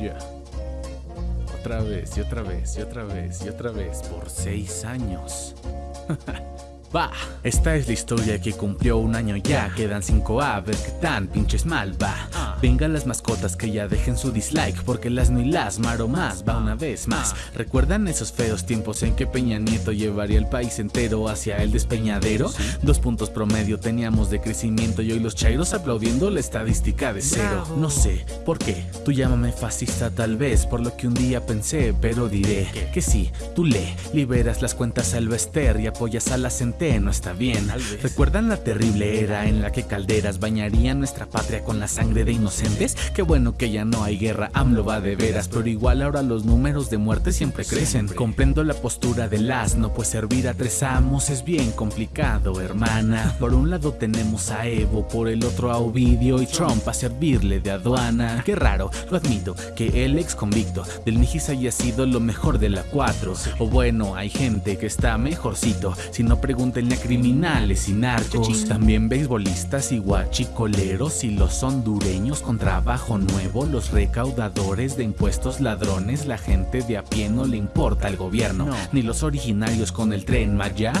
Ya. Otra vez y otra vez y otra vez y otra vez por seis años. Va, esta es la historia que cumplió un año. Ya Quedan cinco. A ver qué tan pinches mal va Vengan las mascotas que ya dejen su dislike Porque las ni las más va una vez más ¿Recuerdan esos feos tiempos en que Peña Nieto llevaría el país entero hacia el despeñadero? Dos puntos promedio teníamos de crecimiento y hoy los chairos aplaudiendo la estadística de cero No sé, ¿por qué? Tú llámame fascista tal vez Por lo que un día pensé, pero diré que sí, tú le liberas las cuentas al Bester y apoyas a la centeno no está bien ¿Recuerdan la terrible era en la que calderas bañarían nuestra patria con la sangre de inocentes? Qué bueno que ya no hay guerra, AMLO va de veras Pero igual ahora los números de muerte siempre crecen. Comprendo la postura del asno, pues servir a tres amos es bien complicado, hermana. Por un lado tenemos a Evo, por el otro a Ovidio y Trump a servirle de aduana. Qué raro, lo admito, que el ex convicto del Mijis haya sido lo mejor de la 4 O bueno, hay gente que está mejorcito, si no pregúntenle a criminales y narcos. También beisbolistas y guachicoleros y los hondureños con trabajo nuevo Los recaudadores de impuestos ladrones La gente de a pie no le importa al gobierno Ni los originarios con el tren Maya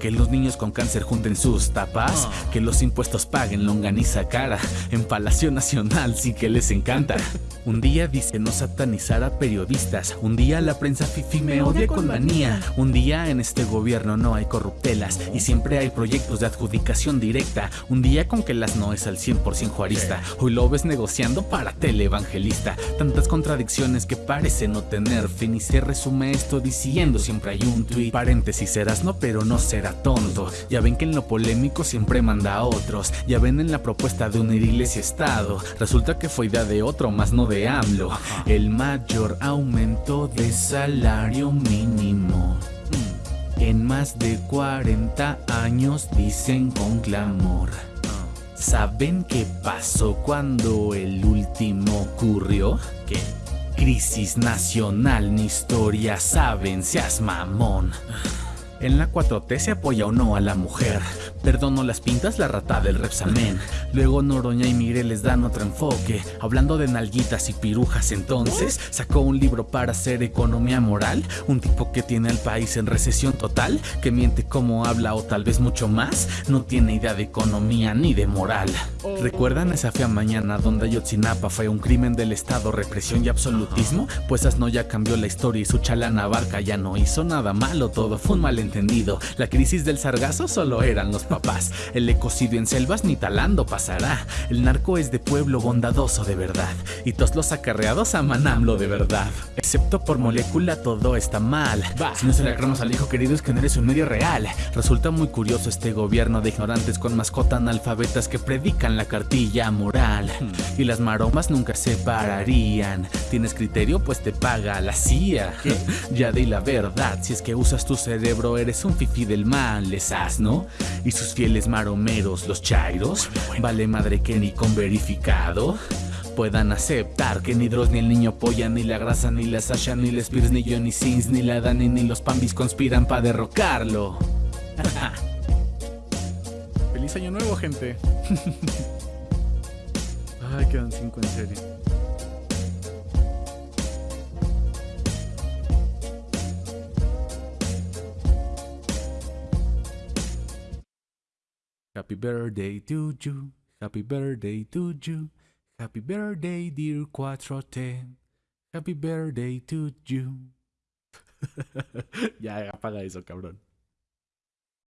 Que los niños con cáncer junten sus tapas Que los impuestos paguen longaniza cara En Palacio Nacional sí que les encanta. Un día dice no satanizar a periodistas Un día la prensa fifi me odia con manía. Un día en este gobierno no hay corruptelas Y siempre hay proyectos de adjudicación directa Un día con que las no es al 100% juarista Hoy lo ves negociando para teleevangelista Tantas contradicciones que parece no tener fin Y se resume esto diciendo siempre hay un tweet Paréntesis serás no pero no será tonto. Ya ven que en lo polémico siempre manda a otros. Ya ven en la propuesta de unir iglesia estado. Resulta que fue idea de otro más no de AMLO. El mayor aumento de salario mínimo. En más de 40 años dicen con clamor. ¿Saben qué pasó cuando el último ocurrió? ¿Qué? Crisis nacional, ni historia saben, seas mamón. En la 4T se apoya o no a la mujer. Perdono las pintas, la rata del Repsamen. Luego Noroña y Mire les dan otro enfoque. Hablando de nalguitas y pirujas entonces Sacó un libro para hacer economía moral. Un tipo que tiene al país en recesión total Que miente como habla o tal vez mucho más. No tiene idea de economía ni de moral. ¿Recuerdan esa fea mañana donde Ayotzinapa fue un crimen del estado, represión y absolutismo? Pues Asno ya cambió la historia y su chalana barca ya no hizo nada malo Todo fue un malentendido La crisis del sargazo solo eran los papás. El ecocidio en selvas ni talando pasará. El narco es de pueblo bondadoso de verdad. Y todos los acarreados aman AMLO de verdad. Excepto por molécula todo está mal. Si no se le acramos al hijo querido es que no eres un medio real. Resulta muy curioso este gobierno de ignorantes con mascota analfabetas que predican la cartilla moral. Y las maromas nunca se pararían. ¿Tienes criterio? Pues te paga la CIA. ya di la verdad, si es que usas tu cerebro eres un fifi del mal, les ¿no? Y sus fieles maromeros, los chairos, vale madre que ni con verificado puedan aceptar que ni Dross ni el niño polla, ni la grasa, ni la Sasha, ni la Spears, ni Johnny Sins, ni la Dani, ni los Pambis conspiran para derrocarlo. Feliz año nuevo, gente. Ay, quedan cinco en serio. Happy birthday to you, happy birthday to you, happy birthday dear Cuatrote, happy birthday to you. ya, apaga eso, cabrón.